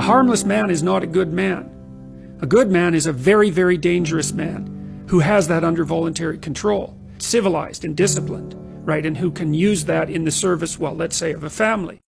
A harmless man is not a good man. A good man is a very, very dangerous man who has that under voluntary control, civilized and disciplined, right, and who can use that in the service, well, let's say of a family.